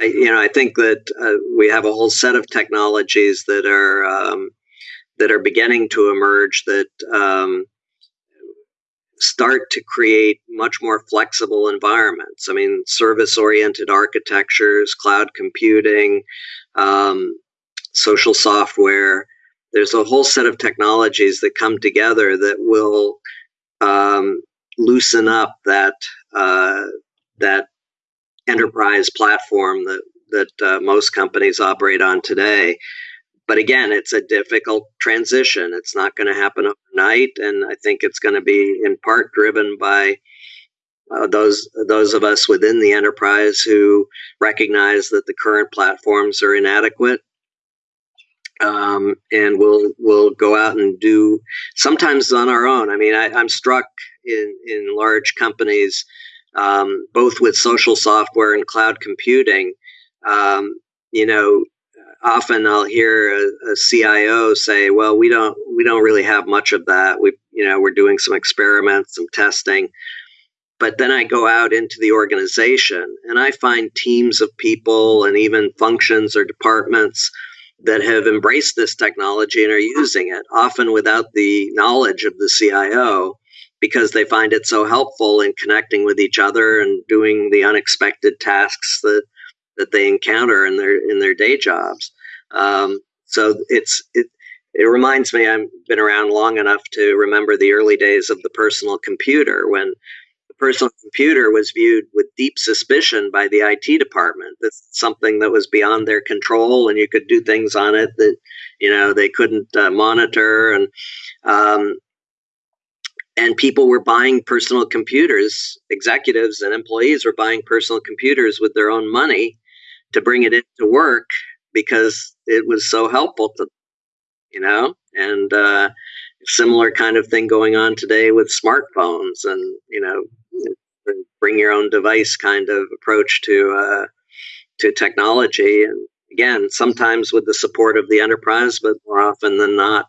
I, you know, I think that uh, we have a whole set of technologies that are um, that are beginning to emerge that um, start to create much more flexible environments. I mean, service-oriented architectures, cloud computing, um, social software. There's a whole set of technologies that come together that will um, loosen up that uh, that enterprise platform that that uh, most companies operate on today. But again, it's a difficult transition. It's not going to happen overnight, and I think it's going to be in part driven by uh, those those of us within the enterprise who recognize that the current platforms are inadequate um, and we'll we'll go out and do sometimes on our own. I mean, I, am struck in in large companies um, both with social software and cloud computing. Um, you know, often I'll hear a, a, CIO say, "Well, we don't we don't really have much of that. We you know we're doing some experiments, some testing." But then I go out into the organization and I find teams of people and even functions or departments that have embraced this technology and are using it, often without the knowledge of the CIO because they find it so helpful in connecting with each other and doing the unexpected tasks that that they encounter in their in their day jobs. Um, so it's it it reminds me I've been around long enough to remember the early days of the personal computer when the personal computer was viewed with deep suspicion by the IT department. That's something that was beyond their control, and you could do things on it that you know they couldn't uh, monitor and um, and people were buying personal computers executives and employees were buying personal computers with their own money to bring it into work because it was so helpful to you know? And uh, similar kind of thing going on today with smartphones and you know bring your own device kind of approach to uh, to technology. And again sometimes with the support of the enterprise but more often than not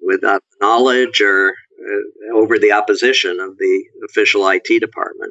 without knowledge or Uh, over the opposition of the official IT department.